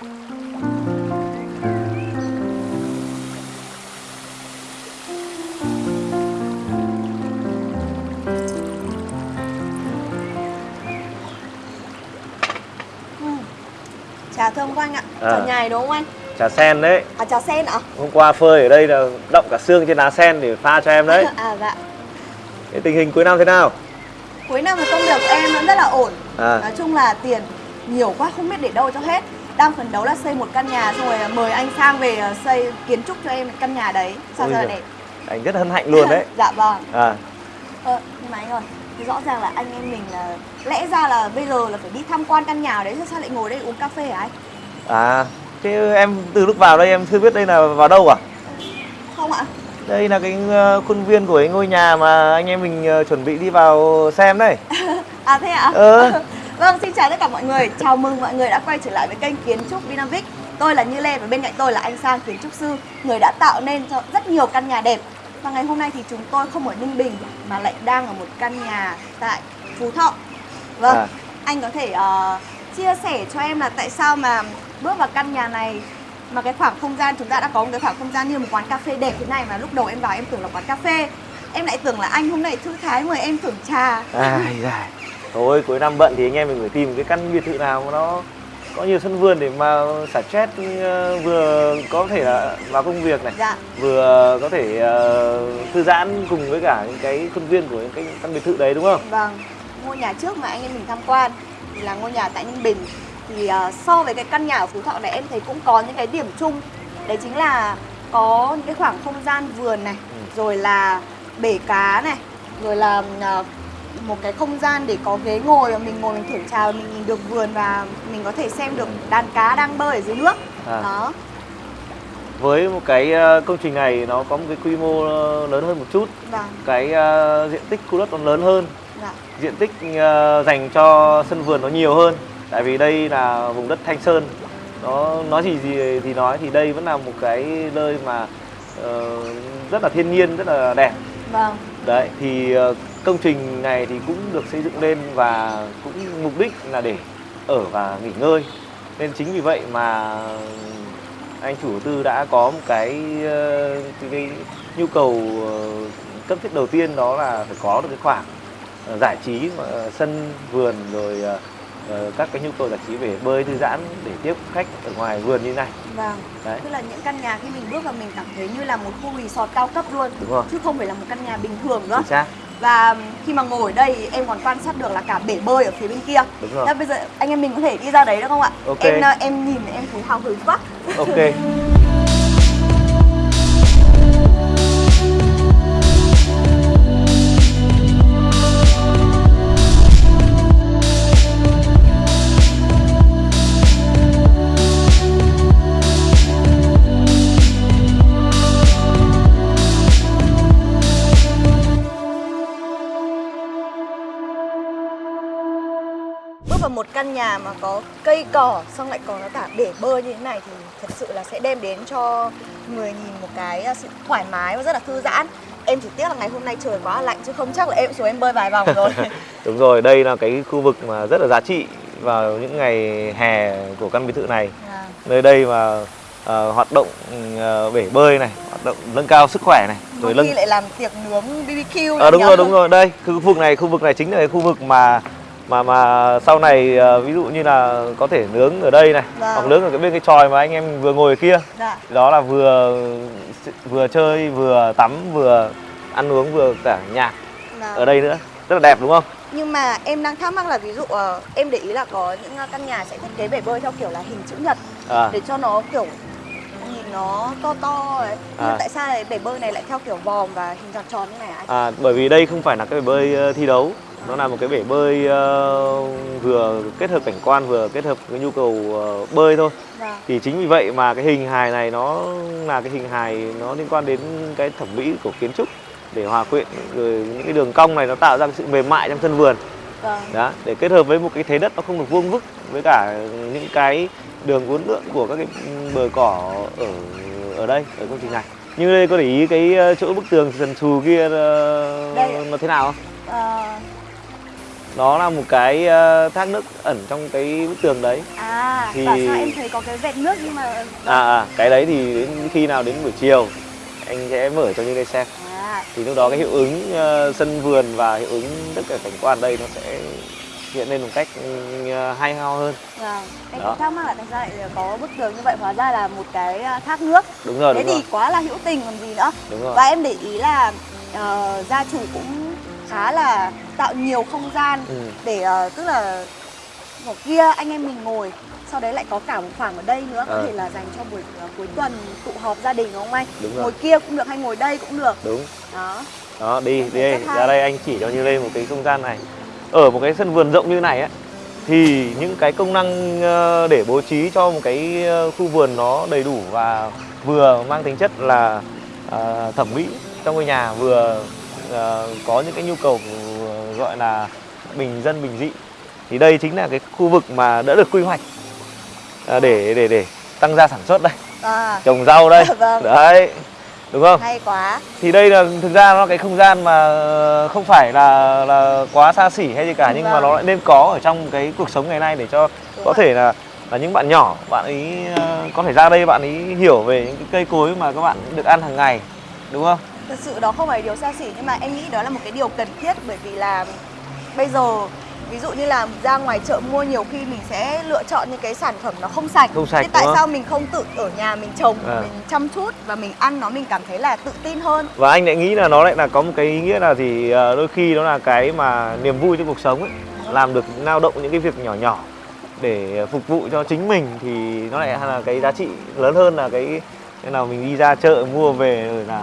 Ừ. Trà thơm quá anh ạ. À. Trà nhài đúng không anh? Trà sen đấy À trà sen ạ? Hôm qua phơi ở đây là động cả xương trên lá sen để pha cho em đấy à dạ. Cái tình hình cuối năm thế nào? Cuối năm thì công việc của em vẫn rất là ổn. À. Nói chung là tiền nhiều quá không biết để đâu cho hết. Đang phấn đấu là xây một căn nhà xong rồi mời anh sang về ờ, xây kiến trúc cho em căn nhà đấy. Sao Ôi cho đẹp. Anh rất hân hạnh luôn đấy dạ vâng. à, Ờ, nhưng mà anh ơi, thì rõ ràng là anh em mình là lẽ ra là bây giờ là phải đi tham quan căn nhà đấy, sao sao lại ngồi đây uống cà phê hả anh? à Thế em từ lúc vào đây em chưa biết đây là vào đâu à? Không ạ? Đây là cái ờ, khuôn viên của cái ngôi nhà mà anh em mình ờ, chuẩn bị đi vào xem đây À thế ạ? Ờ. vâng, xin chào tất cả mọi người. Chào mừng mọi người đã quay trở lại với kênh Kiến trúc Vinamix. Tôi là Như Lê và bên cạnh tôi là anh Sang kiến trúc sư, người đã tạo nên cho rất nhiều căn nhà đẹp. Và ngày hôm nay thì chúng tôi không ở Ninh Bình mà lại đang ở một căn nhà tại Phú Thọ. Vâng, À. anh có thể ờ, chia sẻ cho em là tại sao mà bước vào căn nhà này mà cái khoảng không gian chúng ta đã có một cái khoảng không gian như một quán cà phê đẹp thế này mà lúc đầu em vào em tưởng là quán cà phê em lại tưởng là anh hôm nay thư thái mời em thưởng trà Ai dài Thôi cuối năm bận thì anh em mình phải tìm cái căn biệt thự nào mà nó có nhiều sân vườn để mà xả stress ờ, vừa có thể là vào công việc này dạ. vừa có thể ờ, thư giãn cùng với cả những cái khuôn viên của những cái căn biệt thự đấy đúng không? vâng ngôi nhà trước mà anh em mình tham quan thì là ngôi nhà tại Ninh Bình. Thì ờ, so với cái căn nhà ở Phú Thọ này em thấy cũng có những cái điểm chung. Đấy chính là có những cái khoảng không gian vườn này rồi là bể cá này rồi là ờ, một cái không gian để có ghế ngồi và mình ngồi mình thưởng trà và mình nhìn được vườn và mình có thể xem được đàn cá đang bơi ở dưới nước. À. đó. Với một cái ờ, công trình này nó có một cái quy mô ờ, lớn hơn một chút. Vâng. Cái ờ, diện tích khu đất nó lớn hơn. Dạ. Diện tích ờ, dành cho sân vườn nó nhiều hơn. Tại vì đây là vùng đất thanh sơn. Nó nói gì gì thì nói thì đây vẫn là một cái nơi mà ờ, rất là thiên nhiên rất là đẹp. Vâng. Đấy thì ờ, công trình này thì cũng được xây dựng lên và cũng mục đích là để ở và nghỉ ngơi. Nên chính vì vậy mà anh chủ đầu tư đã có một cái ờ, cái, cái nhu cầu ờ, cấp thiết đầu tiên đó là phải có được cái khoảng ờ, giải trí sân vườn rồi các cái nhu cầu giải trí về bơi thư giãn để tiếp khách ở ngoài vườn như này. Vâng đấy. tức là những căn nhà khi mình bước vào mình cảm thấy như là một khu resort cao cấp luôn đúng rồi. chứ không phải là một căn nhà bình thường nữa. Chính xác và khi mà ngồi ở đây thì em còn quan sát được là cả bể bơi ở phía bên kia. Đúng rồi. Thế bây giờ anh em mình có thể đi ra đấy được không ạ? Ok. em ờ, em nhìn em thấy hào hứng quá. Ok căn nhà mà có cây cỏ xong lại còn có cả bể bơi như thế này thì thật sự là sẽ đem đến cho người nhìn một cái ờ, sự thoải mái và rất là thư giãn em chỉ tiếc là ngày hôm nay trời quá lạnh chứ không chắc là em xuống em bơi vài vòng rồi Đúng rồi, đây là cái khu vực mà rất là giá trị vào những ngày hè của căn biệt thự này. À, Nơi đây mà ờ, hoạt động ờ, bể bơi này, hoạt động nâng cao sức khỏe này, có rồi khi lại làm tiệc nướng BBQ Ờ, nữa đúng nhỉ? rồi, đúng rồi. Đây, khu vực này, khu vực này chính là cái khu vực mà mà mà sau này ờ, ví dụ như là có thể nướng ở đây này, Vâng. hoặc nướng ở cái bên cái tròi mà anh em vừa ngồi ở kia. dạ Đó là vừa vừa chơi, vừa tắm, vừa ăn uống, vừa cả nhạc dạ. ở đây nữa. Rất là đẹp đúng không? Nhưng mà em đang thắc mắc là ví dụ ờ, em để ý là có những ờ, căn nhà sẽ thiết kế bể bơi theo kiểu là hình chữ nhật À. để cho nó kiểu nhìn nó to to ấy. Nhưng À. tại sao lại bể bơi này lại theo kiểu vòm và hình tròn tròn như này anh? À, bởi vì đây không phải là cái bể bơi thi đấu nó là một cái bể bơi ờ, vừa kết hợp cảnh quan vừa kết hợp với nhu cầu ờ, bơi thôi Vâng. thì chính vì vậy mà cái hình hài này nó là cái hình hài nó liên quan đến cái thẩm mỹ của kiến trúc để hòa quyện rồi những cái đường cong này nó tạo ra cái sự mềm mại trong sân vườn Vâng. đó để kết hợp với một cái thế đất nó không được vuông vức với cả những cái đường uốn lượn của các cái bờ cỏ ở ở đây ở công trình này như đây có để ý cái ờ, chỗ bức tường sần sù kia ạ. nó thế nào không Ờ, nó là một cái ờ, thác nước ẩn trong cái bức tường đấy. À, Thì- bảo sao em thấy có cái vệt nước nhưng mà à, à cái đấy thì đến khi nào đến buổi chiều anh sẽ mở cho những người xem. À, thì lúc đó cái hiệu ứng ờ, sân vườn và hiệu ứng tất cả cảnh quan đây nó sẽ hiện lên một cách ừ, hay ho hơn. Vâng. Em cũng thắc mắc là tại sao lại có bức tường như vậy? Hóa ra là một cái thác nước. đúng rồi Thế đúng rồi. thì quá là hữu tình còn gì nữa. đúng rồi. Và em để ý là ờ, gia chủ cũng khá là tạo nhiều không gian ừ. để ờ, tức là ở kia anh em mình ngồi sau đấy lại có cả một khoảng ở đây nữa có Ờ. thể là dành cho buổi ờ, cuối tuần tụ họp gia đình đúng không anh? Đúng rồi. Ngồi kia cũng được hay ngồi đây cũng được. Đúng. Đó. Đó đi đi đây ra đây anh chỉ cho như đây một cái không gian này. Ở một cái sân vườn rộng như này á thì những cái công năng để bố trí cho một cái khu vườn nó đầy đủ và vừa mang tính chất là ờ, thẩm mỹ trong ngôi nhà vừa có những cái nhu cầu ờ, gọi là bình dân bình dị. Thì đây chính là cái khu vực mà đã được quy hoạch ờ, để để để tăng gia sản xuất đây. À, trồng rau đây. Vâng. đấy đúng không? Hay quá. Thì đây là thực ra nó là cái không gian mà ờ, không phải là là quá xa xỉ hay gì cả nhưng mà Vâng. nó lại nên có ở trong cái cuộc sống ngày nay để cho Đúng có rồi. thể là là những bạn nhỏ bạn ấy ờ, có thể ra đây bạn ấy hiểu về những cái cây cối mà các bạn được ăn hàng ngày đúng không Thật sự đó không phải điều xa xỉ nhưng mà em nghĩ đó là một cái điều cần thiết bởi vì là bây giờ ví dụ như là ra ngoài chợ mua nhiều khi mình sẽ lựa chọn những cái sản phẩm nó không sạch. Không sạch, Thế tại sao mình không tự ở nhà mình trồng, À. mình chăm chút và mình ăn nó mình cảm thấy là tự tin hơn. và anh lại nghĩ là nó lại là có một cái ý nghĩa là gì ờ, đôi khi nó là cái mà niềm vui trong cuộc sống ấy làm được lao động những cái việc nhỏ nhỏ để phục vụ cho chính mình thì nó lại là cái giá trị lớn hơn là cái cái nào mình đi ra chợ mua về rồi là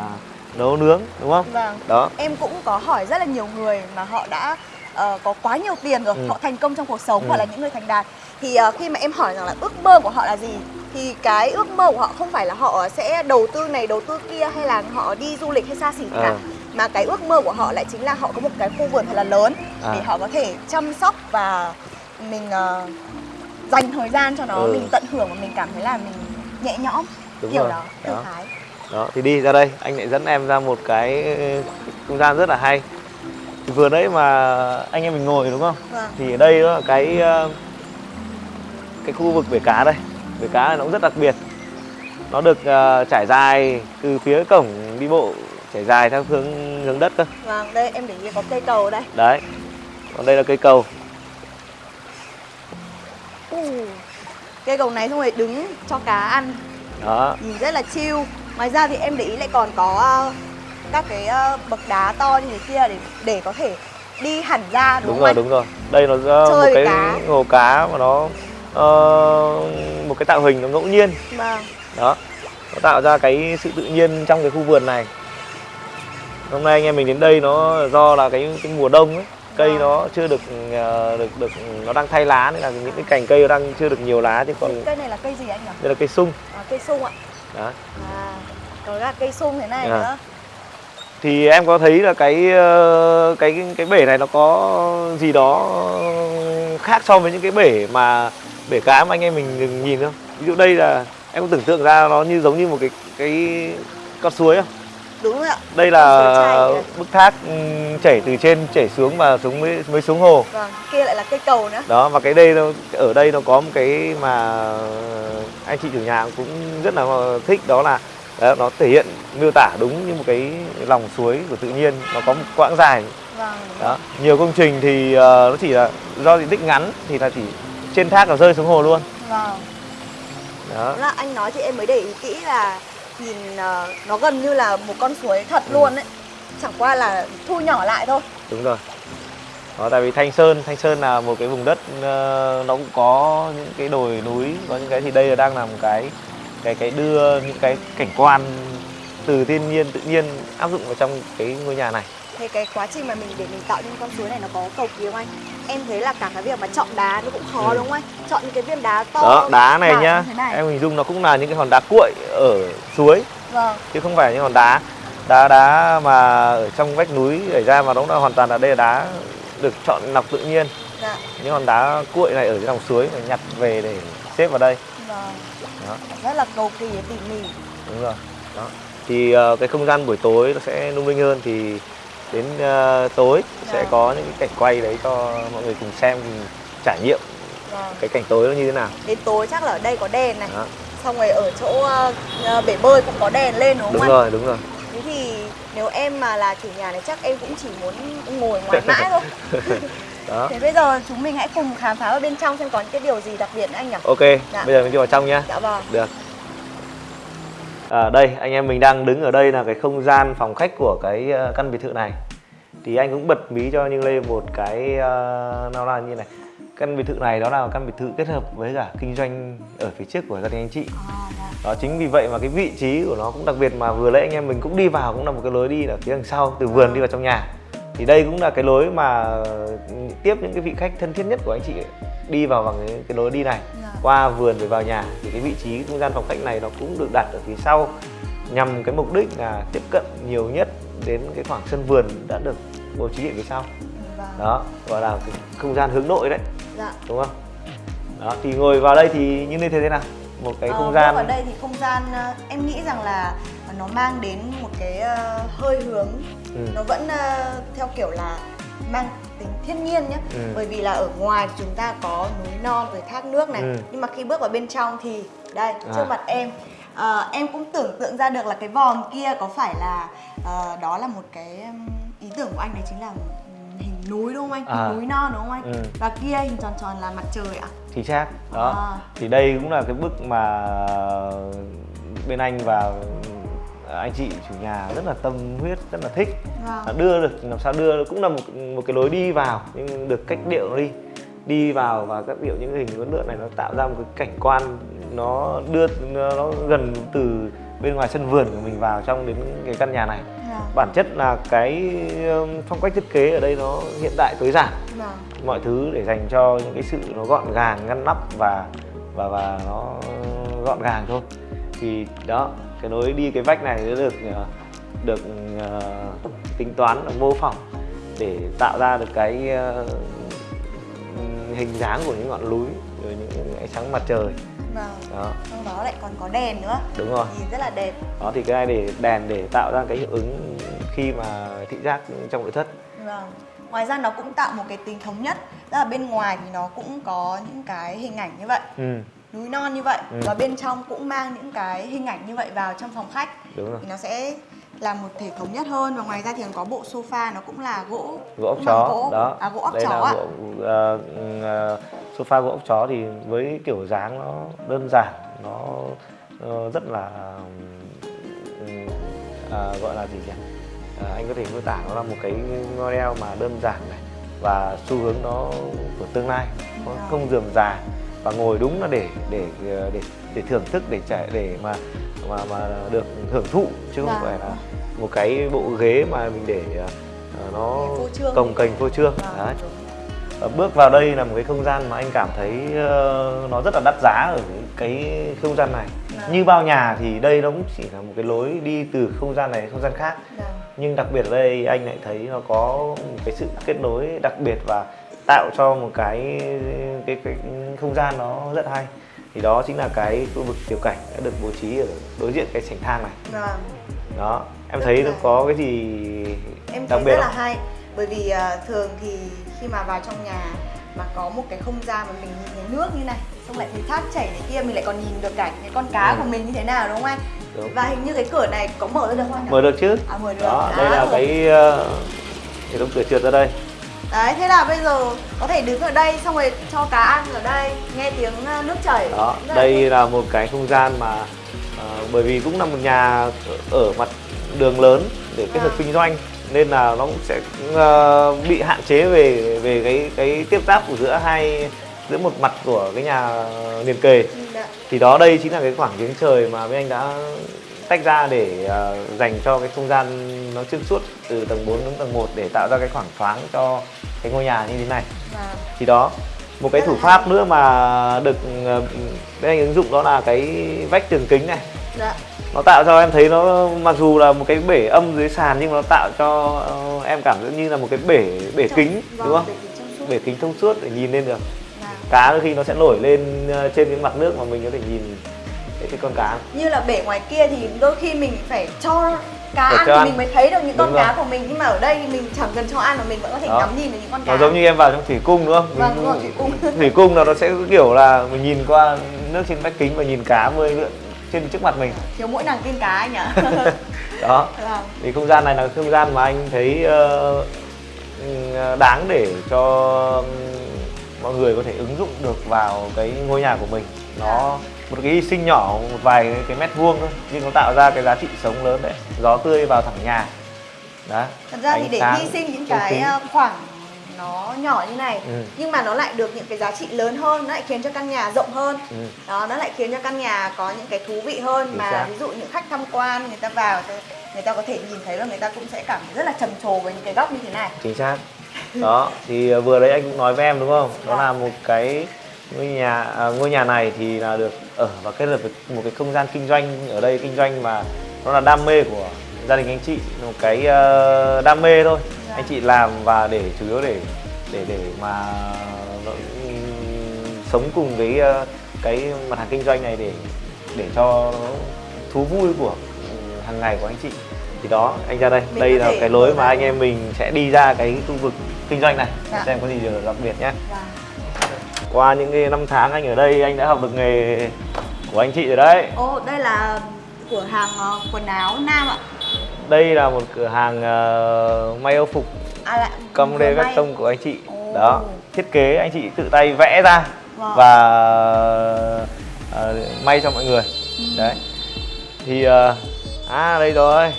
nấu nướng đúng không Vâng. đó Em cũng có hỏi rất là nhiều người mà họ đã ờ, có quá nhiều tiền rồi, Ừ. họ thành công trong cuộc sống Ừ. hoặc là những người thành đạt. Thì ờ, khi mà em hỏi rằng là ước mơ của họ là gì thì cái ước mơ của họ không phải là họ sẽ đầu tư này đầu tư kia hay là họ đi du lịch hay xa xỉ gì cả mà cái ước mơ của họ lại chính là họ có một cái khu vườn thật là lớn À. để họ có thể chăm sóc và mình ờ, dành thời gian cho nó Ừ. mình tận hưởng và mình cảm thấy là mình nhẹ nhõm Đúng kiểu rồi. đó thư Đó. thái đó thì đi ra đây. Anh lại dẫn em ra một cái không gian rất là hay. Vừa nãy mà anh em mình ngồi đúng không? Vâng. Thì ở đây đó là cái ờ, cái khu vực bể cá đây. Bể cá này nó cũng rất đặc biệt. Nó được ờ, trải dài từ phía cổng đi bộ trải dài theo hướng hướng đất cơ. Vâng đây em để ý có cây cầu đây. Đấy còn đây là cây cầu. Cây cầu này xong rồi đứng cho cá ăn. Đó. Nhìn rất là chill ngoài ra thì em để ý lại còn có ờ, các cái ờ, bậc đá to như thế kia để để có thể đi hẳn ra đúng, đúng không rồi anh? đúng rồi đây nó Chơi một cái cá. hồ cá mà nó ờ, một cái tạo hình nó ngẫu nhiên Vâng. đó nó tạo ra cái sự tự nhiên trong cái khu vườn này hôm nay anh em mình đến đây nó do là cái cái mùa đông ấy cây Vâng. nó chưa được ờ, được được nó đang thay lá nên là những cái cành cây nó đang chưa được nhiều lá chứ còn cây này là cây gì anh nhỉ? đây là cây sung À, cây sung ạ. đó À, có cả cây sung thế này À. nữa. thì em có thấy là cái ờ, cái cái bể này nó có gì đó khác so với những cái bể mà bể cá mà anh em mình nhìn không ví dụ đây là em có tưởng tượng ra nó như giống như một cái cái con suối không Đúng rồi ạ. đây là bức thác ừm, chảy từ trên chảy xuống và xuống mới mới xuống hồ Vâng, kia lại là cây cầu nữa. đó và cái đây nó ở đây nó có một cái mà anh chị chủ nhà cũng rất là thích đó là đó, nó thể hiện miêu tả đúng như một cái lòng suối của tự nhiên nó có một quãng dài Vâng. đó nhiều công trình thì ờ, nó chỉ là do diện tích ngắn thì là chỉ trên thác là rơi xuống hồ luôn Vâng. đó là anh nói thì em mới để ý kỹ là nhìn ờ, nó gần như là một con suối thật Ừ. luôn đấy. Chẳng qua là thu nhỏ lại thôi. đúng rồi đó tại vì thanh sơn thanh sơn là một cái vùng đất ờ, nó cũng có những cái đồi núi có những cái thì đây là đang làm cái cái cái đưa những cái cảnh quan từ thiên nhiên tự nhiên áp dụng vào trong cái ngôi nhà này Thế cái quá trình mà mình để mình tạo nên con suối này nó có cầu kỳ không anh? Em thấy là cả cái việc mà chọn đá nó cũng khó Ừ. đúng không anh? Chọn những cái viên đá to đó đá này nhá này. em hình dung nó cũng là những cái hòn đá cuội ở suối Vâng, chứ không phải những hòn đá đá đá mà ở trong vách núi đẩy ra mà nó là hoàn toàn là đây là đá được chọn lọc tự nhiên dạ, những hòn đá cuội này ở dưới lòng suối phải nhặt về để xếp vào đây vâng. Đó Rất là cầu kỳ tỉ mỉ. đúng rồi đó thì ờ, cái không gian buổi tối nó sẽ lung linh hơn thì đến ờ, tối sẽ Vâng. có những cái cảnh quay đấy cho mọi người cùng xem cùng trải nghiệm Vâng. cái cảnh tối nó như thế nào Đến tối chắc là ở đây có đèn này đó. Xong rồi ở chỗ ờ, bể bơi cũng có đèn lên đúng không đúng anh? rồi đúng rồi Thế thì nếu em mà là chủ nhà này chắc em cũng chỉ muốn ngồi ngoài mãi thôi đó. Thế bây giờ chúng mình hãy cùng khám phá ở bên trong xem có những cái điều gì đặc biệt anh nhỉ? ok Dạ. bây giờ mình đi vào trong nhá. Dạ vâng. Được. À, đây anh em mình đang đứng ở đây là cái không gian phòng khách của cái ờ, căn biệt thự này. Thì anh cũng bật mí cho như lê một cái ờ, nó là như này. Căn biệt thự này đó là căn biệt thự kết hợp với cả kinh doanh ở phía trước của gia đình anh chị. À, dạ. đó chính vì vậy mà cái vị trí của nó cũng đặc biệt mà vừa nãy anh em mình cũng đi vào cũng là một cái lối đi ở phía đằng sau từ vườn đi vào trong nhà thì đây cũng là cái lối mà tiếp những cái vị khách thân thiết nhất của anh chị đi vào bằng cái, cái lối đi này Dạ. qua vườn rồi vào nhà thì cái vị trí không gian phòng khách này nó cũng được đặt ở phía sau nhằm cái mục đích là tiếp cận nhiều nhất đến cái khoảng sân vườn đã được bố trí ở phía sau Vâng. đó gọi là cái không gian hướng nội đấy Dạ. đúng không đó thì ngồi vào đây thì như thế thế nào một cái Ờ, không gian ở đây thì không gian ờ, em nghĩ rằng là nó mang đến một cái ờ, hơi hướng Ừ. nó vẫn ờ, theo kiểu là mang tính thiên nhiên nhé Ừ. bởi vì là ở ngoài chúng ta có núi non rồi thác nước này Ừ. nhưng mà khi bước vào bên trong thì đây trước À. mặt em ờ, em cũng tưởng tượng ra được là cái vòm kia có phải là ờ, đó là một cái ý tưởng của anh đấy chính là hình núi đúng không anh À. núi non đúng không anh Ừ. và kia hình tròn tròn là mặt trời ạ chính xác đó À. thì đây cũng là cái bức mà bên anh và anh chị chủ nhà rất là tâm huyết rất là thích Vâng. Đưa được làm sao đưa cũng là một một cái lối đi vào nhưng được cách điệu nó đi đi vào và các điệu những hình vấn lượng này nó tạo ra một cái cảnh quan nó đưa nó, nó gần từ bên ngoài sân vườn của mình vào trong đến cái căn nhà này Vâng. bản chất là cái um, phong cách thiết kế ở đây nó hiện đại tối giản Vâng. mọi thứ để dành cho những cái sự nó gọn gàng ngăn nắp và và và nó gọn gàng thôi thì đó cái nối đi cái vách này nó được ờ, được ờ, tính toán là mô phỏng để tạo ra được cái ờ, hình dáng của những ngọn núi rồi những ánh sáng mặt trời. Vâng. đó. Trong đó lại còn có đèn nữa. Đúng rồi. Nhìn rất là đẹp. Đó thì cái này để đèn để tạo ra cái hiệu ứng khi mà thị giác trong nội thất. Vâng. Ngoài ra nó cũng tạo một cái tính thống nhất. Tức là bên ngoài thì nó cũng có những cái hình ảnh như vậy. Ừ Núi non như vậy. Ừ. Và bên trong cũng mang những cái hình ảnh như vậy vào trong phòng khách. Đúng rồi. Thì nó sẽ làm một thể thống nhất hơn. Và ngoài ra thì còn có bộ sofa nó cũng là gỗ gỗ ốc chó gỗ. đó. À gỗ ốc đây chó là ạ. gỗ ờ, ờ, sofa gỗ ốc chó thì với kiểu dáng nó đơn giản nó ờ, rất là à, gọi là gì nhỉ? À, anh có thể mô tả nó là một cái model mà đơn giản này và xu hướng nó của tương lai nó không dườm già và ngồi đúng là để để để để thưởng thức để trải để mà mà mà được hưởng thụ chứ không Vâng. phải là một cái bộ ghế mà mình để ờ, nó phô trương. cồng kềnh phô trương Vâng, đấy bước vào đây là một cái không gian mà anh cảm thấy ờ, nó rất là đắt giá ở cái không gian này Vâng. như bao nhà thì đây nó cũng chỉ là một cái lối đi từ không gian này đến không gian khác Vâng. nhưng đặc biệt ở đây anh lại thấy nó có một cái sự kết nối đặc biệt và tạo cho một cái cái, cái không gian nó rất hay thì đó chính là cái khu vực tiểu cảnh đã được bố trí ở đối diện cái sảnh thang này Vâng. đó em Rất thấy nó là- có cái gì Em đặc thấy biệt rất là không? hay bởi vì à, thường thì khi mà vào trong nhà mà có một cái không gian mà mình nhìn thấy nước như này xong lại thấy thác chảy này kia mình lại còn nhìn được cảnh cái con cá Ừ. của mình như thế nào đúng không anh Đúng. và hình như cái cửa này có mở ra được không anh mở được chứ à mở được đó À, đây là rồi. cái ờ, hệ thống cửa trượt ra đây đấy thế là bây giờ có thể đứng ở đây xong rồi cho cá ăn ở đây nghe tiếng à, nước chảy đó là đây thích. là một cái không gian mà ờ, bởi vì cũng là một nhà ở- mặt đường lớn để kết hợp À. kinh doanh nên là nó cũng sẽ ờ, bị hạn chế về về cái cái tiếp giáp của giữa hai giữa một mặt của cái nhà liền kề Ừ, dạ. thì đó đây chính là cái khoảng giếng trời mà bên anh đã tách ra để ờ, dành cho cái không gian nó xuyên suốt từ tầng 4 đến tầng 1 để tạo ra cái khoảng thoáng cho cái ngôi nhà như thế này. Và thì đó một cái thủ pháp nữa mà được ờ, bên anh ứng dụng đó là cái vách tường kính này. Dạ. nó tạo cho em thấy nó mặc dù là một cái bể âm dưới sàn nhưng mà nó tạo cho ờ, em cảm giác như là một cái bể bể Trong- kính vâng, đúng không? bể kính thông suốt. Để nhìn lên được. Dạ. cá đôi khi nó sẽ nổi lên ờ, trên cái mặt nước mà mình có thể nhìn để thích con cá như là bể ngoài kia thì đôi khi mình phải cho cá Phải ăn cho thì ăn. mình mới thấy được những con Đúng rồi. cá của mình nhưng mà ở đây thì mình chẳng cần cho ăn mà mình vẫn có thể Đó. ngắm nhìn được những con cá nó giống như em vào trong thủy cung đúng không Vâng, đúng rồi, thủy cung. thủy cung là nó sẽ kiểu là mình nhìn qua nước trên vách kính và nhìn cá bơi lượn trên trước mặt mình thiếu mỗi nàng tiên cá anh nhỉ đó vâng. thì không gian này là không gian mà anh thấy ừ, đáng để cho mọi người có thể ứng dụng được vào cái ngôi nhà của mình nó một cái hy sinh nhỏ một vài cái, mét vuông thôi nhưng nó tạo ra cái giá trị sống lớn đấy gió tươi vào thẳng nhà đó thật ra thì để sáng, hy sinh những cái ờ, khoảng nó nhỏ như này Ừ. nhưng mà nó lại được những cái giá trị lớn hơn nó lại khiến cho căn nhà rộng hơn Ừ. đó nó lại khiến cho căn nhà có những cái thú vị hơn Chính mà xác. ví dụ những khách tham quan người ta vào người ta có thể nhìn thấy là người ta cũng sẽ cảm thấy rất là trầm trồ với những cái góc như thế này chính xác đó thì ờ, vừa đấy anh cũng nói với em đúng không đó Dạ. là một cái ngôi nhà à, ngôi nhà này thì là được ở và kết hợp với một cái không gian kinh doanh. Ở đây kinh doanh mà nó là đam mê của gia đình anh chị một cái ờ, đam mê thôi. Dạ. anh chị làm và để chủ yếu để để để mà ừm, sống cùng với ờ, cái mặt hàng kinh doanh này để để cho thú vui của ừm, hàng ngày của anh chị. Thì đó anh ra đây. Mình đây là cái lối mà anh em mình sẽ đi ra cái khu vực kinh doanh này. Dạ. xem có gì đặc biệt nhé. Và qua những cái năm tháng anh ở đây anh đã học được nghề của anh chị rồi đấy. Ô đây là cửa hàng ờ, quần áo nam ạ. Đây là một cửa hàng ờ, may âu phục. À cầm vừa lê các tông của anh chị. Ồ. đó thiết kế anh chị tự tay vẽ ra Vâng. và ờ, may cho mọi người. Ừ. đấy. Thì ờ, à đây rồi.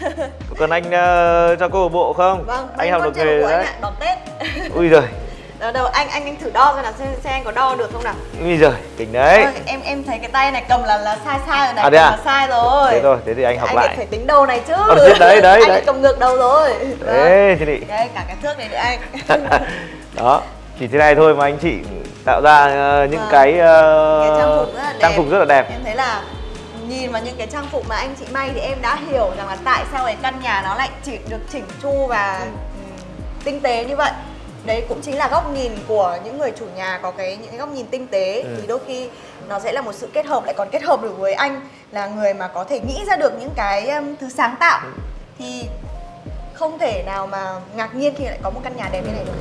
Cần anh ờ, cho cô bộ không? Vâng anh học được nghề rồi đấy. đón tết. Ui giời Đầu đầu anh anh anh thử đo xem nào xem, xem anh có đo được không nào? Ui giời đỉnh đấy. Ôi, em em thấy cái tay này cầm là là sai sai rồi này À, thế à? là sai rồi. Thế rồi thế thì anh học anh lại. phải tính đầu này chứ. Ờ, đấy, đấy, anh đấy. lại cầm ngược đầu rồi. Vâng. thế thì đấy cả cái thước này nữa anh. Đó chỉ thế này thôi mà anh chị tạo ra ờ, những Vâng. cái, ờ, cái trang phục rất là đẹp. trang phục rất là đẹp. Em thấy là nhìn vào những cái trang phục mà anh chị may thì em đã hiểu rằng là tại sao cái căn nhà nó lại chỉ được chỉnh chu và ừm, tinh tế như vậy đấy cũng chính là góc nhìn của những người chủ nhà có cái những cái góc nhìn tinh tế Ừ. thì đôi khi nó sẽ là một sự kết hợp lại còn kết hợp được với anh là người mà có thể nghĩ ra được những cái um, thứ sáng tạo Ừ. thì không thể nào mà ngạc nhiên khi lại có một căn nhà đẹp như này được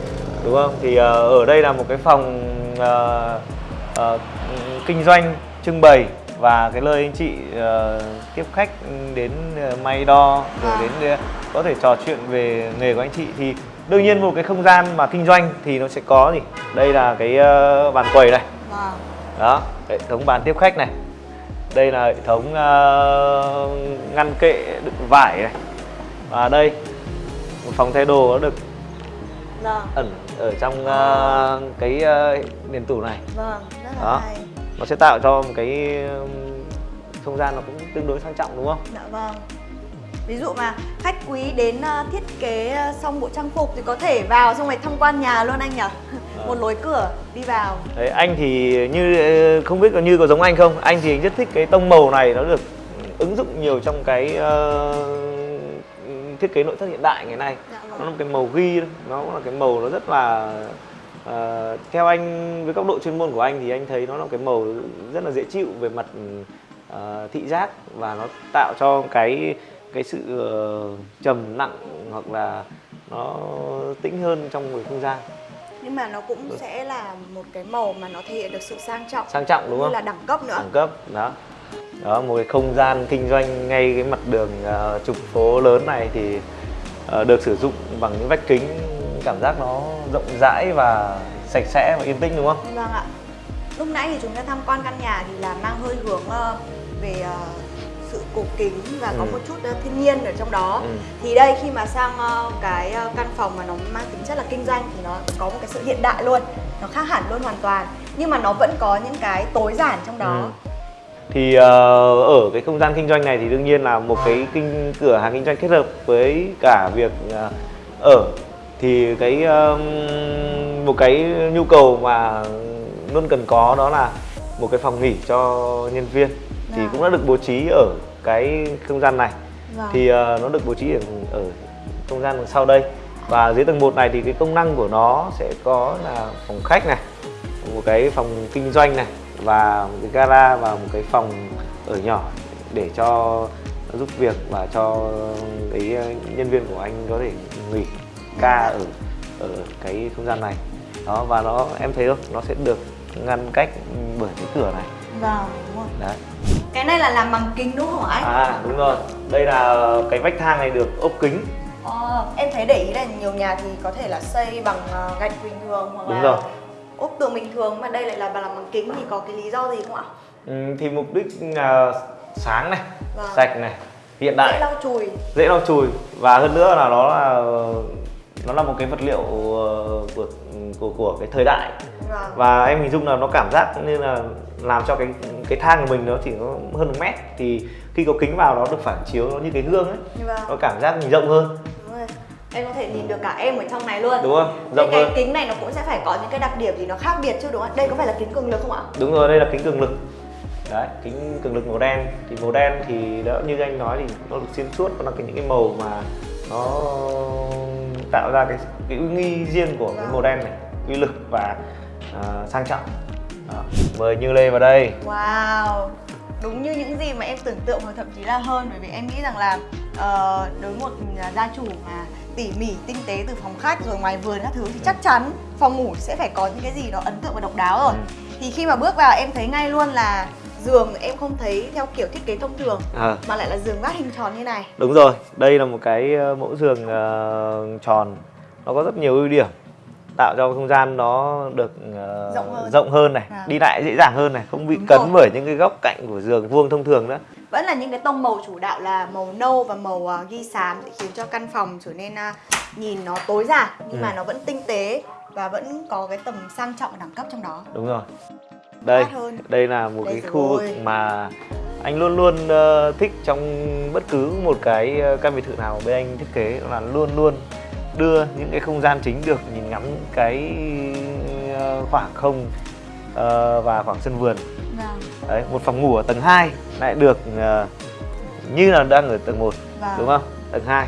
đúng không thì ờ, ở đây là một cái phòng ờ, ờ, kinh doanh trưng bày và cái nơi anh chị ờ, tiếp khách đến ờ, may đo rồi À. đến ờ, có thể trò chuyện về nghề của anh chị thì đương nhiên một cái không gian mà kinh doanh thì nó sẽ có gì? Đây là cái ờ, bàn quầy này. Vâng. Đó hệ thống bàn tiếp khách này. Đây là hệ thống ờ, ngăn kệ đựng vải này. Và đây một phòng thay đồ nó được vâng. ẩn ở trong ờ, cái ờ, nền tủ này. Vâng rất là Đó. hay. Nó sẽ tạo cho một cái không gian nó cũng tương đối sang trọng đúng không? Dạ vâng. Ví dụ mà khách quý đến ờ, thiết kế ờ, xong bộ trang phục thì có thể vào xong rồi tham quan nhà luôn anh nhỉ? Một lối cửa đi vào. đấy anh thì như ờ, không biết có như có giống anh không anh thì rất thích cái tông màu này nó được ứng dụng nhiều trong cái ờ, thiết kế nội thất hiện đại ngày nay Dạ nó vâng. là một cái màu ghi nó là cái màu nó rất là ờ, theo anh với góc độ chuyên môn của anh thì anh thấy nó là cái màu rất là dễ chịu về mặt ờ, thị giác và nó tạo cho cái cái sự ờ, trầm nặng hoặc là nó tĩnh hơn trong cái không gian. Nhưng mà nó cũng sẽ là một cái màu mà nó thể hiện được sự sang trọng. Sang trọng đúng không? là đẳng cấp nữa. đẳng cấp đó. Đó một cái không gian kinh doanh ngay cái mặt đường ờ, trục phố lớn này thì ờ, được sử dụng bằng những vách kính cảm giác nó rộng rãi và sạch sẽ và yên tĩnh đúng không? Vâng ạ. Lúc nãy thì chúng ta tham quan căn nhà thì là mang hơi hướng ờ, về ờ, sự cổ kính và có Ừ. một chút ờ, thiên nhiên ở trong đó. Ừ. Thì đây khi mà sang ờ, cái ờ, căn phòng mà nó mang tính chất là kinh doanh thì nó có một cái sự hiện đại luôn, nó khác hẳn luôn hoàn toàn. Nhưng mà nó vẫn có những cái tối giản trong đó. Ừ. thì ở cái không gian kinh doanh này thì đương nhiên là một cái kinh cửa hàng kinh doanh kết hợp với cả việc ở thì cái một cái nhu cầu mà luôn cần có đó là một cái phòng nghỉ cho nhân viên thì Dạ. cũng đã được bố trí ở cái không gian này. Vâng. thì ờ, nó được bố trí ở, ở không gian đằng sau đây. Và dưới tầng 1 này thì cái công năng của nó sẽ có là phòng khách này một cái phòng kinh doanh này và một cái gara và một cái phòng ở nhỏ để cho giúp việc và cho cái ờ, nhân viên của anh có thể nghỉ ca ở ở cái không gian này. Đó và nó em thấy không? Nó sẽ được ngăn cách bởi cái cửa này. Vâng, đúng rồi. đấy Cái này là làm bằng kính đúng không anh? à đúng rồi đây là cái vách thang này được ốp kính Ờ, em thấy để ý là nhiều nhà thì có thể là xây bằng ờ, gạch bình thường hoặc Đúng là rồi. ốp tường bình thường mà đây lại là làm bằng kính thì có cái lý do gì không ạ? ừ, thì mục đích là sáng này Vâng. sạch này hiện Dễ đại lau chùi. dễ lau chùi và hơn nữa là nó là nó là một cái vật liệu ờ, của của của cái thời đại Vâng. và em hình dung là nó cảm giác như là làm cho cái cái thang của mình nó chỉ có hơn một mét thì khi có kính vào nó được phản chiếu nó như cái gương ấy Vâng. nó cảm giác mình rộng hơn. Em có thể nhìn được cả em ở trong này luôn. đúng không rộng cái hơn kính này nó cũng sẽ phải có những cái đặc điểm gì nó khác biệt chứ đúng không ạ? Đây có phải là kính cường lực không ạ? đúng rồi đây là kính cường lực đấy kính cường lực màu đen thì màu đen thì đó như anh nói thì nó được xuyên suốt nó là cái những cái màu mà nó tạo ra cái cái uy nghi riêng của cái Vâng. màu đen này uy lực và à, sang trọng đó. mời như lê vào đây. Wow Đúng như những gì mà em tưởng tượng hoặc thậm chí là hơn Bởi vì em nghĩ rằng là ờ, đối một gia chủ mà tỉ mỉ, tinh tế từ phòng khách rồi ngoài vườn các thứ Thì chắc chắn phòng ngủ sẽ phải có những cái gì đó ấn tượng và độc đáo rồi. Ừ. Thì khi mà bước vào em thấy ngay luôn là giường em không thấy theo kiểu thiết kế thông thường à, Mà lại là giường vát hình tròn như này. Đúng rồi đây là một cái ờ, mẫu giường ờ, tròn. Nó có rất nhiều ưu điểm tạo cho không gian nó được ờ, Rộng hơn. rộng hơn này À. đi lại dễ dàng hơn này không bị Đúng cấn rồi. bởi những cái góc cạnh của giường vuông thông thường nữa Vẫn là những cái tông màu chủ đạo là màu nâu và màu à, ghi xám Để khiến cho căn phòng trở nên à, nhìn nó tối giản Nhưng Ừ. mà nó vẫn tinh tế và vẫn có cái tầm sang trọng và đẳng cấp trong đó đúng rồi đây hơn. đây là một Đây cái khu vực mà anh luôn luôn ờ, thích trong bất cứ một cái căn biệt thự nào bên anh thiết kế là luôn luôn đưa những cái không gian chính được nhìn ngắm cái ờ, khoảng không ờ, và khoảng sân vườn. Vâng, đấy một phòng ngủ ở tầng 2 lại được ờ, như là đang ở tầng 1 vâng. đúng không? Tầng 2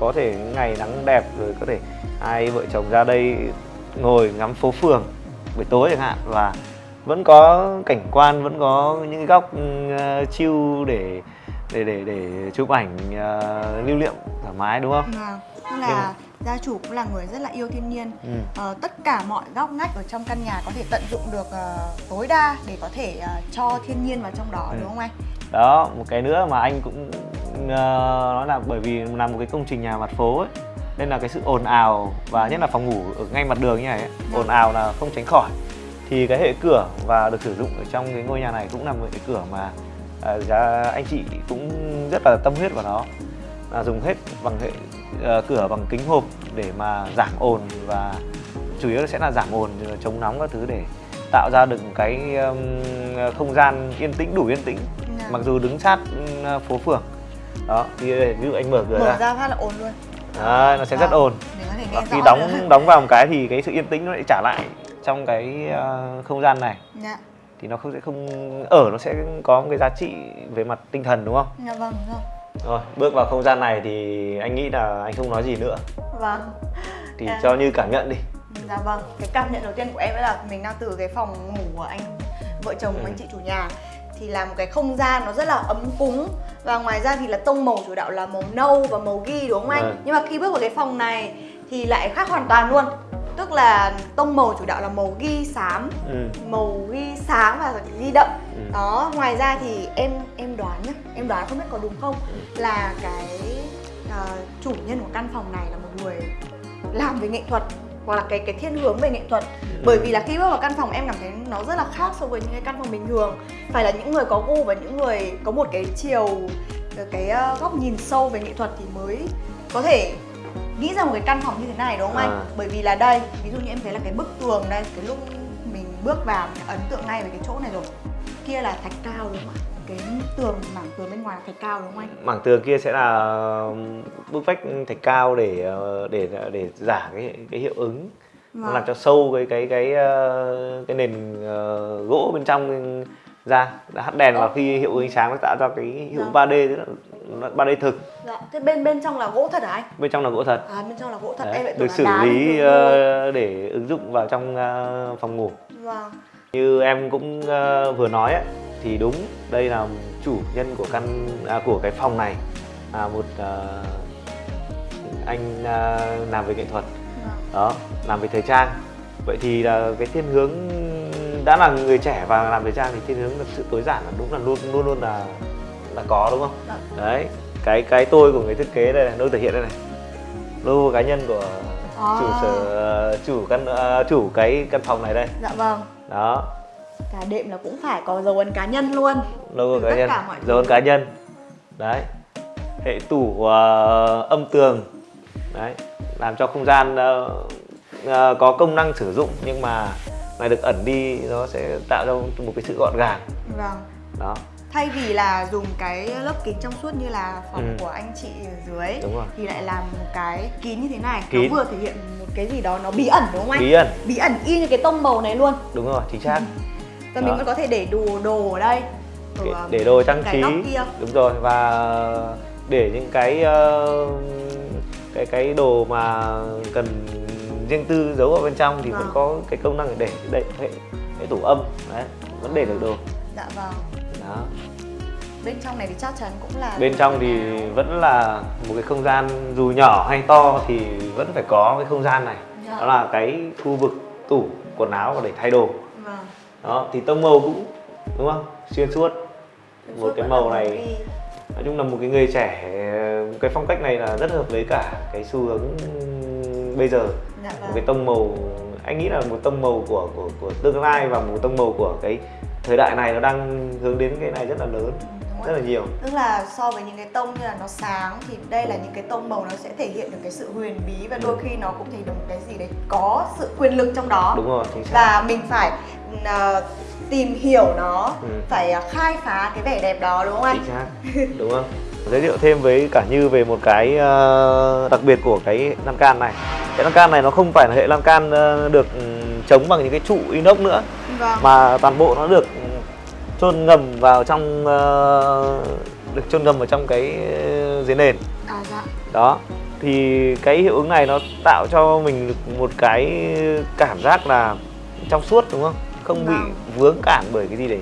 có thể ngày nắng đẹp rồi có thể hai vợ chồng ra đây ngồi ngắm phố phường buổi tối chẳng hạn và vẫn có cảnh quan vẫn có những cái góc uh, chill để để để để chụp ảnh ờ, lưu niệm thoải mái đúng không? Vâng, tức là gia chủ cũng là người rất là yêu thiên nhiên ừ. Ờ, tất cả mọi góc ngách ở trong căn nhà có thể tận dụng được ờ, tối đa để có thể ờ, cho thiên nhiên vào trong đó Ừ. đúng không anh? đó một cái nữa mà anh cũng uh, nói là bởi vì là một cái công trình nhà mặt phố ấy nên là cái sự ồn ào và nhất là phòng ngủ ở ngay mặt đường như này ấy, Vâng. ồn ào là không tránh khỏi thì cái hệ cửa và được sử dụng ở trong cái ngôi nhà này cũng là một cái cửa mà giá anh chị cũng rất là tâm huyết vào nó là dùng hết bằng hệ cửa bằng kính hộp để mà giảm ồn và chủ yếu sẽ là giảm ồn chống nóng các thứ để tạo ra được cái không gian yên tĩnh đủ yên tĩnh Dạ. mặc dù đứng sát phố phường đó thì đây, ví dụ anh mở cửa Mở ra ra phát là ồn luôn. Đấy, nó sẽ rất Vâng, ồn và khi đóng nữa. đóng vào một cái thì cái sự yên tĩnh nó lại trả lại trong cái ờ, không gian này Dạ, thì nó không sẽ không ở nó sẽ có một cái giá trị về mặt tinh thần đúng không dạ vâng, đúng rồi. Rồi bước vào không gian này thì anh nghĩ là anh không nói gì nữa Vâng. thì À. cho như cảm nhận đi Dạ vâng, cái cảm nhận đầu tiên của em đó là mình đang từ cái phòng ngủ của anh vợ chồng Ừ. anh chị chủ nhà thì là một cái không gian nó rất là ấm cúng và ngoài ra thì là tông màu chủ đạo là màu nâu và màu ghi đúng không anh? Vâng. Nhưng mà khi bước vào cái phòng này thì lại khác hoàn toàn luôn. Tức là tông màu chủ đạo là màu ghi xám, ừ. màu ghi sáng và ghi đậm. Ừ. Đó, ngoài ra thì em em đoán nhá, em đoán không biết có đúng không là cái ờ, chủ nhân của căn phòng này là một người làm về nghệ thuật hoặc là cái cái thiên hướng về nghệ thuật bởi vì là khi bước vào căn phòng em cảm thấy nó rất là khác so với những cái căn phòng bình thường phải là những người có gu và những người có một cái chiều cái ờ, góc nhìn sâu về nghệ thuật thì mới có thể nghĩ ra một cái căn phòng như thế này đúng không À. anh bởi vì là đây ví dụ như em thấy là cái bức tường đây cái lúc mình bước vào ấn tượng ngay về cái chỗ này rồi. Kia là thạch cao đúng không ạ? Cái tường mảng tường bên ngoài là thạch cao đúng không anh? Mảng tường kia sẽ là bức vách thạch cao để ờ, để để giả cái cái hiệu ứng. Vâng. làm cho sâu cái cái cái ờ, cái nền ờ, gỗ bên trong ra hắt đèn vào khi hiệu ứng ánh sáng nó tạo ra cái hiệu ứng Vâng. 3D tức là nó 3D thực. Dạ, thế bên bên trong là gỗ thật hả anh? bên trong là gỗ thật. À bên trong là gỗ thật. Đấy, em lại tưởng được là xử đá lý ờ, để ứng dụng vào trong ờ, phòng ngủ. Vâng. như em cũng ờ, vừa nói ấy, thì đúng đây là chủ nhân của căn à, của cái phòng này. Là một ờ, anh ờ, làm về nghệ thuật. Đó làm về thời trang. Vậy thì là cái thiên hướng đã là người trẻ và làm thời trang thì thiên hướng là sự tối giản là đúng là luôn luôn luôn là là có đúng không? Dạ. đấy cái cái tôi của người thiết kế đây này tôi thể hiện đây này. Logo cá nhân của chủ À. sở chủ căn ờ, chủ cái căn phòng này đây. Dạ vâng. Đó. Cả đệm là cũng phải có dấu ấn cá nhân luôn. Logo Từ cá nhân dấu ấn cá nhân. Đấy. Hệ tủ ờ, âm tường. Đấy. Làm cho không gian ờ, ờ, có công năng sử dụng nhưng mà này được ẩn đi nó sẽ tạo ra một cái sự gọn gàng. Vâng. Đó. Thay vì là dùng cái lớp kính trong suốt như là phòng Ừ. của anh chị ở dưới đúng rồi. Thì lại làm một cái kín như thế này. Kín. Nó vừa thể hiện một cái gì đó nó bí ẩn đúng không anh? bí ẩn. Bí ẩn y như cái tông màu này luôn. Đúng rồi chính xác. Và mình vẫn có thể để đồ đồ ở đây. Ở, để, um, để đồ trang trí. kia. Đúng rồi và để những cái ờ, cái cái đồ mà cần riêng tư giấu ở bên trong thì vẫn Vâng. có cái công năng để để hệ, hệ tủ âm. Đấy vẫn để được đồ. Dạ vâng. Đó. Bên trong này thì chắc chắn cũng là bên trong thì vẫn là một cái không gian dù nhỏ hay to thì vẫn phải có cái không gian này. Dạ. đó là cái khu vực tủ quần áo và để thay đồ. Vâng. Đó thì tông màu cũng đúng không? Xuyên suốt. Xuyên một suốt cái vẫn màu này. nói chung là một cái người trẻ cái phong cách này là rất hợp với cả cái xu hướng bây giờ Dạ một vâng. cái tông màu anh nghĩ là một tông màu của của của tương lai và một tông màu của cái thời đại này nó đang hướng đến cái này rất là lớn Đúng rất rồi. là nhiều. Tức là so với những cái tông như là nó sáng thì đây là những cái tông màu nó sẽ thể hiện được cái sự huyền bí và đôi khi nó cũng thể hiện được một cái gì đấy có sự quyền lực trong đó. Đúng rồi chính xác. Và mình phải ờ, tìm hiểu nó Ừ. phải ờ, khai phá cái vẻ đẹp đó đúng không anh? chính xác. Đúng không giới thiệu thêm với cả như về một cái ờ, đặc biệt của cái lan can này cái lan can này nó không phải là hệ lan can ờ, được ừ, chống bằng những cái trụ inox nữa Vâng. mà toàn bộ nó được chôn ngầm vào trong ờ, được chôn ngầm vào trong cái dưới nền À dạ. đó thì cái hiệu ứng này nó tạo cho mình một cái cảm giác là trong suốt đúng không không bị Vâng. vướng cản bởi cái gì để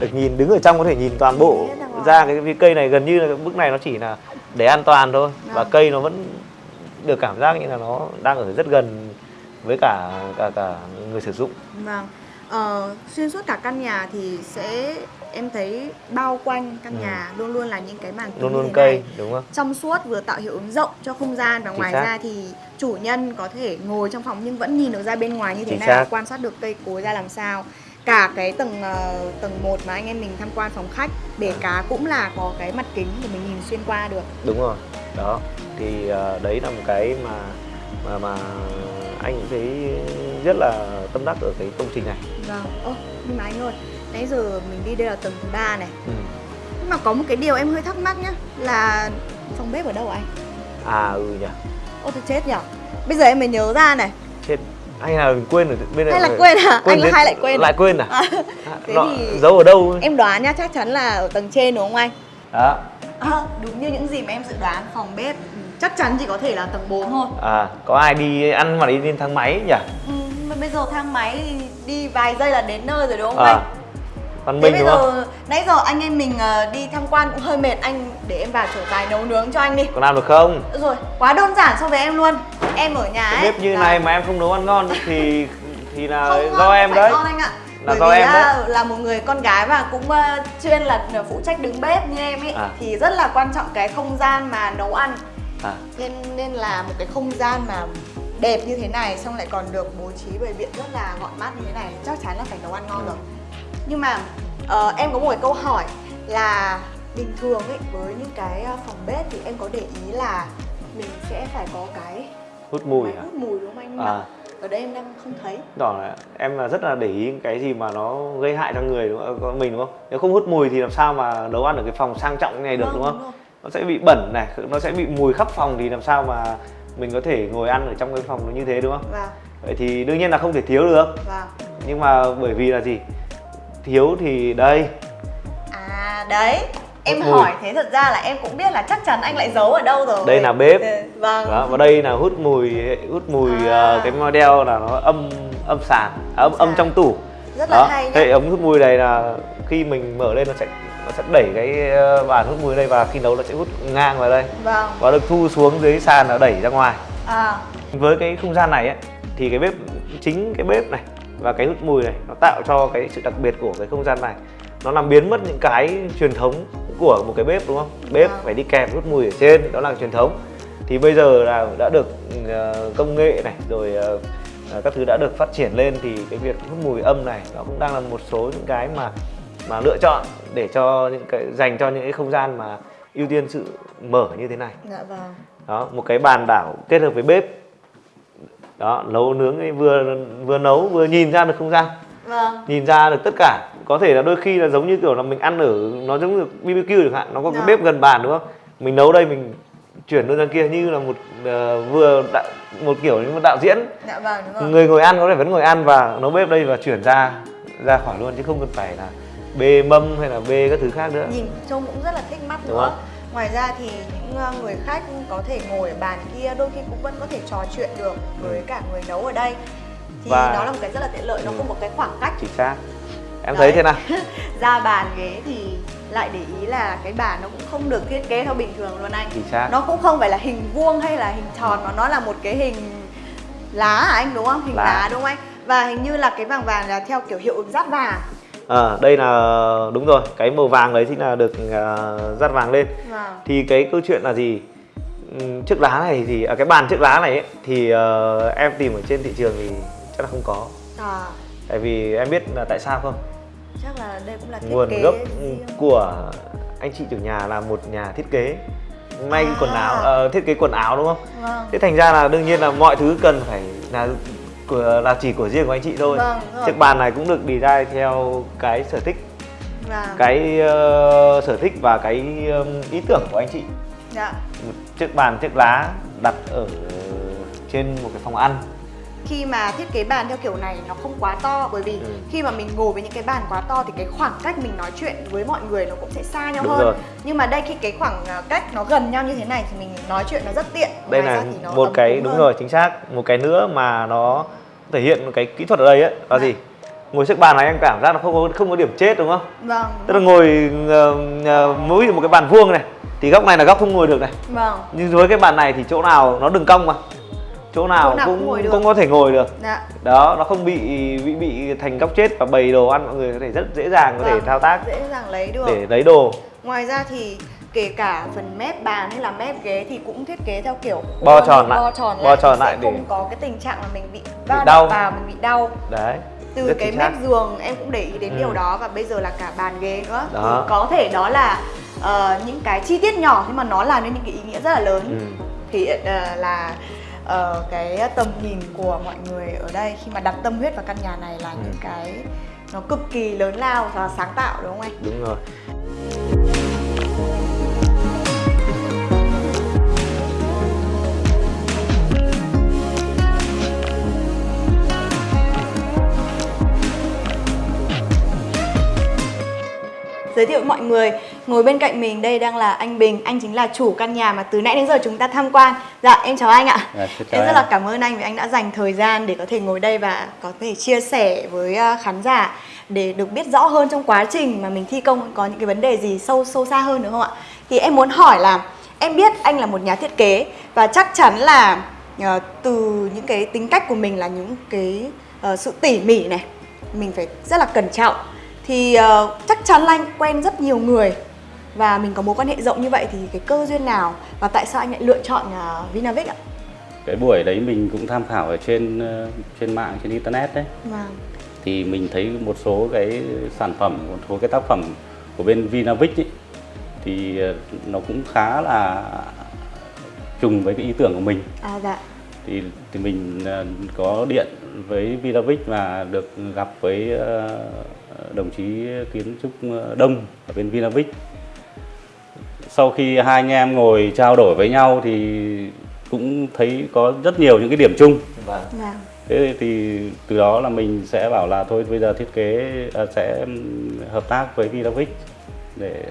được nhìn đứng ở trong có thể nhìn toàn bộ ra cái, cái cây này gần như là bức này nó chỉ là để an toàn thôi và Vâng. cây nó vẫn được cảm giác như là nó đang ở rất gần với cả cả cả người sử dụng Vâng. Ờ, xuyên suốt cả căn nhà thì sẽ em thấy bao quanh căn Ừ. nhà luôn luôn là những cái màn kính luôn luôn cây này. đúng không trong suốt vừa tạo hiệu ứng rộng cho không gian và Chính ngoài xác. ra thì chủ nhân có thể ngồi trong phòng nhưng vẫn nhìn được ra bên ngoài như thế Chính xác. và quan sát được cây cối ra làm sao cả cái tầng ờ, tầng 1 mà anh em mình tham quan phòng khách bể cá cũng là có cái mặt kính để mình nhìn xuyên qua được. Đúng rồi đó. Thì ờ, đấy là một cái mà mà mà anh cũng thấy rất là tâm đắc ở cái công trình này. Vâng. Ô nhưng mà anh ơi nãy giờ mình đi đây là tầng thứ ba này. Ừ. nhưng mà có một cái điều em hơi thắc mắc nhá là phòng bếp ở đâu anh? À ừ nhỉ. Ô tôi chết nhở? Bây giờ em mới nhớ ra này. Chết hay là quên ở bên này hay là quên à? Anh là đến- hay lại quên lại quên à, À, À, thế nó thì- giấu ở đâu? em đoán nhá chắc chắn là ở tầng trên đúng không anh? Đó. À, đúng như những gì mà em dự đoán phòng bếp chắc chắn chỉ có thể là tầng 4 thôi. À có ai đi ăn mà đi lên thang máy nhỉ? Ừ, bây giờ thang máy đi vài giây là đến nơi rồi đúng không à. anh văn minh đúng không? nãy giờ anh em mình ờ, đi tham quan cũng hơi mệt anh để em vào chỗ tài nấu nướng cho anh đi. Có làm được không? Rồi quá đơn giản so với em luôn. Em ở nhà ấy. bếp như là- này mà em không nấu ăn ngon thì thì là không ngon, do em đấy. ngon anh ạ. Là Bởi do vì em đấy. là một người con gái và cũng ờ, chuyên là phụ trách đứng bếp như em ấy À. thì rất là quan trọng cái không gian mà nấu ăn. À. Nên nên là một cái không gian mà đẹp như thế này xong lại còn được bố trí bày biện rất là gọn mát như thế này chắc chắn là phải nấu ăn ngon Ừ. rồi nhưng mà ờ, em có một cái câu hỏi là bình thường ấy với những cái ờ, phòng bếp thì em có để ý là mình sẽ phải có cái hút mùi máy à hút mùi đúng không anh Nhưng à ở đây em đang không thấy Đó là em là rất là để ý cái gì mà nó gây hại cho người đúng không? Có mình đúng không? Nếu không hút mùi thì làm sao mà nấu ăn ở cái phòng sang trọng như này được Vâng, đúng không? rồi. Nó sẽ bị bẩn này, nó sẽ bị mùi khắp phòng thì làm sao mà mình có thể ngồi ăn ở trong cái phòng nó như thế đúng không? Vâng, Vậy thì đương nhiên là không thể thiếu được. vâng. Nhưng mà bởi vì là gì? Thiếu thì đây, À đấy Em Hút mùi. hỏi thế thật ra là em cũng biết là chắc chắn anh lại giấu ở đâu rồi Đây là bếp. Ừ, Vâng đó, và đây là hút mùi hút mùi À. ờ, cái model là nó âm âm sàn, âm âm Sàn. trong tủ. rất là đó hay hệ ống hút mùi này là khi mình mở lên nó sẽ nó sẽ đẩy cái ờ, bàn hút mùi đây và khi nấu nó sẽ hút ngang vào đây Vâng. và được thu xuống dưới sàn nó đẩy ra ngoài À, với cái không gian này ấy, thì cái bếp chính cái bếp này và cái hút mùi này nó tạo cho cái sự đặc biệt của cái không gian này. Nó làm biến mất những cái truyền thống của một cái bếp đúng không? Bếp Vâng. phải đi kèm hút mùi ở trên đó là truyền thống. Thì bây giờ là đã được ờ, công nghệ này rồi ờ, ờ, các thứ đã được phát triển lên thì cái việc hút mùi âm này nó cũng đang là một số những cái mà mà lựa chọn để cho những cái dành cho những cái không gian mà ưu tiên sự mở như thế này. Dạ vâng. đó một cái bàn đảo kết hợp với bếp đó nấu nướng ấy vừa vừa nấu vừa nhìn ra được không gian Vâng. nhìn ra được tất cả có thể là đôi khi là giống như kiểu là mình ăn ở nó giống như BBQ chẳng hạn nó có cái Dạ. bếp gần bàn đúng không mình nấu đây mình chuyển lên ra kia như là một ờ, vừa đạo, một kiểu như một đạo diễn Dạ vâng đúng rồi. người ngồi ăn có thể vẫn ngồi ăn và nấu bếp đây và chuyển ra ra khỏi luôn chứ không cần phải là bê mâm hay là bê các thứ khác nữa Nhìn trông cũng rất là thích mắt Đúng nữa. không? Ngoài ra thì những ờ, người khách có thể ngồi ở bàn kia đôi khi cũng vẫn có thể trò chuyện được với cả người nấu ở đây. Thì Và- nó là một cái rất là tiện lợi, nó Ừ. có một cái khoảng cách chính xác em Đấy. thấy thế nào ra bàn ghế thì lại để ý là cái bàn nó cũng không được thiết kế theo bình thường luôn anh chính xác nó cũng không phải là hình vuông hay là hình tròn mà nó là một cái hình lá à anh đúng không hình lá, Lá. đúng không anh và hình như là cái vàng vàng là theo kiểu hiệu ứng rát vàng Ờ, đây là đúng rồi cái màu vàng đấy chính là được uh, dắt vàng lên. Vâng. Thì cái câu chuyện là gì? Ừm, chiếc lá này thì à, cái bàn chiếc lá này ấy, thì ờ, em tìm ở trên thị trường thì chắc là không có. À, tại vì em biết là tại sao không? Chắc là đây cũng là thiết nguồn kế gốc của anh chị chủ nhà là một nhà thiết kế. May À. quần áo ờ, thiết kế quần áo đúng không? Vâng. Thế thành ra là đương nhiên là mọi thứ cần phải là của là chỉ của riêng của anh chị thôi. Vâng, chiếc bàn này cũng được design theo cái sở thích. Vâng. Cái ờ, sở thích và cái ừm, ý tưởng của anh chị. Dạ. Một chiếc bàn chiếc lá đặt ở trên một cái phòng ăn. Khi mà thiết kế bàn theo kiểu này nó không quá to bởi vì Ừ. khi mà mình ngồi với những cái bàn quá to thì cái khoảng cách mình nói chuyện với mọi người nó cũng sẽ xa nhau Đúng hơn. rồi. nhưng mà đây khi cái khoảng à, cách nó gần nhau như thế này thì mình nói chuyện nó rất tiện. Đây Ngoài nó một cái đúng hơn. rồi chính xác. Một cái nữa mà nó thể hiện một cái kỹ thuật ở đây ấy là Dạ. gì? Ngồi chiếc bàn này em cảm giác nó không có không có điểm chết đúng không? Vâng. Tức là ngồi ờ, ờ, mỗi một cái bàn vuông này thì góc này là góc không ngồi được này. Vâng. Nhưng với cái bàn này thì chỗ nào nó đừng cong mà. Chỗ nào, Chỗ nào cũng cũng cũng có thể ngồi được. Dạ. Đó nó không bị bị bị thành góc chết và bày đồ ăn mọi người có thể rất dễ dàng có thể Vâng, thao tác. dễ dàng lấy được. Để lấy đồ. Ngoài ra thì kể cả phần mép bàn hay là mép ghế thì cũng thiết kế theo kiểu Bo tròn lại. bo tròn Bo lại, tròn thì sẽ lại để- không có cái tình trạng là mình bị va đau. vào mình bị đau đấy từ rất cái mép giường em cũng để ý đến Ừ. điều đó và bây giờ là cả bàn ghế nữa Đó. thì có thể đó là ờ, những cái chi tiết nhỏ nhưng mà nó làm nên những cái ý nghĩa rất là lớn Ừ. thì ờ, là ờ, cái tầm nhìn của mọi người ở đây khi mà đặt tâm huyết vào căn nhà này là Ừ. những cái nó cực kỳ lớn lao và sáng tạo đúng không anh? đúng rồi Giới thiệu với mọi người, ngồi bên cạnh mình đây đang là anh Bình, anh chính là chủ căn nhà mà từ nãy đến giờ chúng ta tham quan. Dạ, em chào anh ạ. Chào em rất em. là cảm ơn anh vì anh đã dành thời gian để có thể ngồi đây và có thể chia sẻ với à, khán giả để được biết rõ hơn trong quá trình mà mình thi công có những cái vấn đề gì sâu sâu xa hơn đúng không ạ? Thì em muốn hỏi là em biết anh là một nhà thiết kế và chắc chắn là ờ, từ những cái tính cách của mình là những cái ờ, sự tỉ mỉ này, mình phải rất là cẩn trọng thì ờ, chắc chắn là anh quen rất nhiều người và mình có mối quan hệ rộng như vậy thì cái cơ duyên nào và tại sao anh lại lựa chọn uh, Vinavic ạ? cái buổi đấy mình cũng tham khảo ở trên ờ, trên mạng trên internet đấy Vâng. thì mình thấy một số cái sản phẩm một số cái tác phẩm của bên Vinavic ấy, thì ờ, nó cũng khá là trùng với cái ý tưởng của mình À dạ. thì thì mình ờ, có điện với Vinavic và được gặp với ờ, đồng chí kiến trúc ờ, Đông ở bên Vinavic sau khi hai anh em ngồi trao đổi với nhau thì cũng thấy có rất nhiều những cái điểm chung. Vâng. Vâng. thế thì từ đó là mình sẽ bảo là thôi bây giờ thiết kế à, sẽ hợp tác với Vinavic để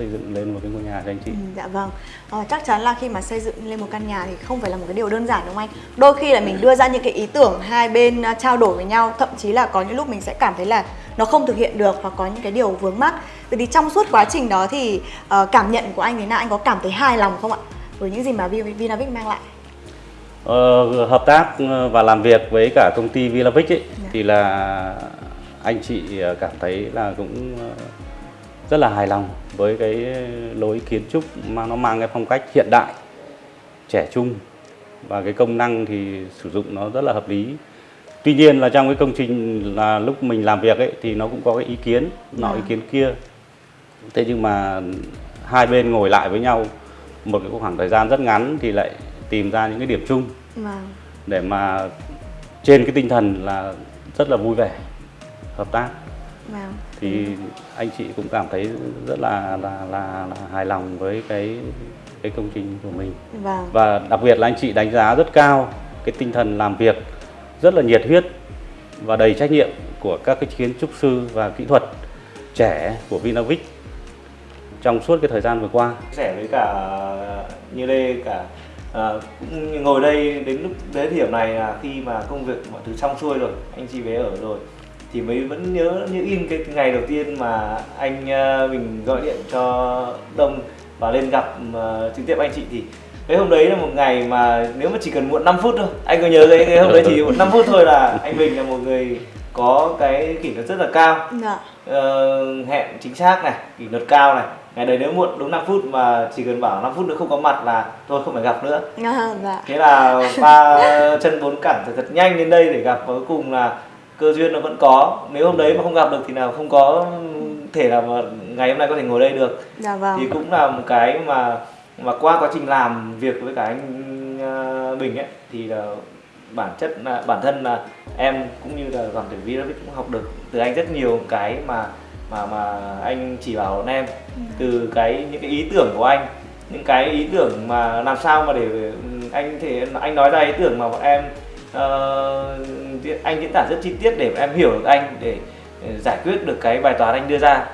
xây dựng lên một cái ngôi nhà cho anh chị. Ừ, dạ vâng. Ờ, chắc chắn là khi mà xây dựng lên một căn nhà thì không phải là một cái điều đơn giản đúng không anh? Đôi khi là mình đưa ra những cái ý tưởng hai bên à, trao đổi với nhau thậm chí là có những lúc mình sẽ cảm thấy là nó không thực hiện được hoặc có những cái điều vướng mắc. Vậy thì trong suốt quá trình đó thì ờ, cảm nhận của anh thế nào anh có cảm thấy hài lòng không ạ? Với những gì mà Vi- Vinavic mang lại. Ờ, hợp tác ờ, và làm việc với cả công ty Vilavic ấy, Dạ. thì là anh chị cảm thấy là cũng rất là hài lòng với cái lối kiến trúc mà nó mang cái phong cách hiện đại trẻ trung. Và cái công năng thì sử dụng nó rất là hợp lý. Tuy nhiên là trong cái công trình là lúc mình làm việc ấy thì nó cũng có cái ý kiến nọ Dạ. ý kiến kia. Thế nhưng mà hai bên ngồi lại với nhau một cái khoảng thời gian rất ngắn thì lại tìm ra những cái điểm chung. Vâng. Để mà trên cái tinh thần là rất là vui vẻ hợp tác. Vâng thì anh chị cũng cảm thấy rất là là là, là hài lòng với cái cái công trình của mình. Vâng. Và đặc biệt là anh chị đánh giá rất cao cái tinh thần làm việc rất là nhiệt huyết và đầy trách nhiệm của các cái kiến trúc sư và kỹ thuật trẻ của Vinavic trong suốt cái thời gian vừa qua. Sẻ với cả như lê cả à, cũng ngồi đây đến lúc đến điểm này là khi mà công việc mọi thứ xong xuôi rồi anh chị về ở rồi thì mới vẫn nhớ như in cái ngày đầu tiên mà anh à, mình gọi điện cho đông và lên gặp à, trực tiếp anh chị. Thì cái hôm đấy là một ngày mà nếu mà chỉ cần muộn 5 phút thôi anh có nhớ cái, cái hôm đấy chỉ muộn 5 phút thôi là anh Bình là một người có cái kỷ luật rất là cao. Dạ. Ờ, hẹn chính xác này kỷ luật cao này. Ngày đấy nếu muộn đúng 5 phút mà chỉ cần bảo 5 phút nữa không có mặt là tôi không phải gặp nữa. À, dạ. Thế là ba chân bốn cẳng thật, thật nhanh đến đây để gặp và cuối cùng là cơ duyên nó vẫn có. Nếu hôm đấy mà không gặp được thì nào không có thể là mà ngày hôm nay có thể ngồi đây được. Dạ vâng. Thì cũng là một cái mà mà qua quá trình làm việc với cả anh ờ, Bình ấy thì là bản chất là bản thân là em cũng như là toàn thể Vinavic cũng học được từ anh rất nhiều cái mà mà mà anh chỉ bảo bọn em. Từ cái những cái ý tưởng của anh những cái ý tưởng mà làm sao mà để ừ, anh thể anh nói ra ý tưởng mà bọn em uh, anh diễn tả rất chi tiết để bọn em hiểu được anh để, để giải quyết được cái bài toán anh đưa ra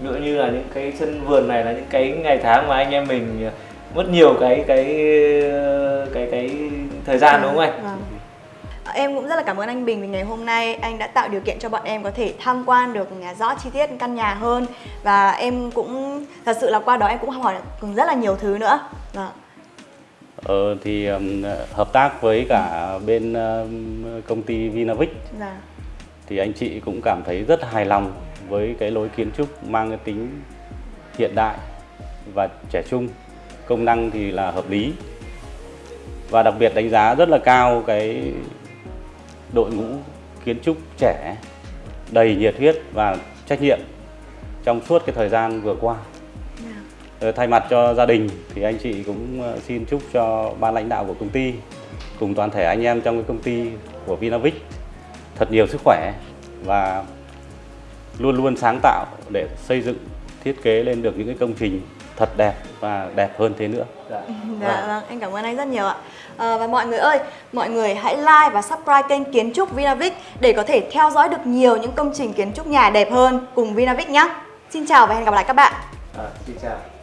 ví dụ như là những cái sân vườn này là những cái ngày tháng mà anh em mình ờ, mất nhiều cái cái cái cái thời gian đúng không anh? à. Em cũng rất là cảm ơn anh Bình vì ngày hôm nay anh đã tạo điều kiện cho bọn em có thể tham quan được à, rõ chi tiết căn nhà hơn và em cũng thật sự là qua đó em cũng học hỏi được rất là nhiều thứ nữa. à ờ, thì ừm, hợp tác với cả bên ừm, công ty Vinavic Dạ. thì anh chị cũng cảm thấy rất hài lòng với cái lối kiến trúc mang cái tính hiện đại và trẻ trung. Công năng thì là hợp lý. Và đặc biệt đánh giá rất là cao cái đội ngũ kiến trúc trẻ đầy nhiệt huyết và trách nhiệm trong suốt cái thời gian vừa qua thay mặt cho gia đình thì anh chị cũng ờ, xin chúc cho ban lãnh đạo của công ty cùng toàn thể anh em trong cái công ty của Vinavic thật nhiều sức khỏe và luôn luôn sáng tạo để xây dựng thiết kế lên được những cái công trình thật đẹp và đẹp hơn thế nữa. Dạ. Dạ vâng, anh cảm ơn anh rất nhiều ạ. Ờ, và mọi người ơi, mọi người hãy like và subscribe kênh Kiến trúc Vinavic để có thể theo dõi được nhiều những công trình kiến trúc nhà đẹp hơn cùng Vinavic nhé. Xin chào và hẹn gặp lại các bạn. À, xin chào.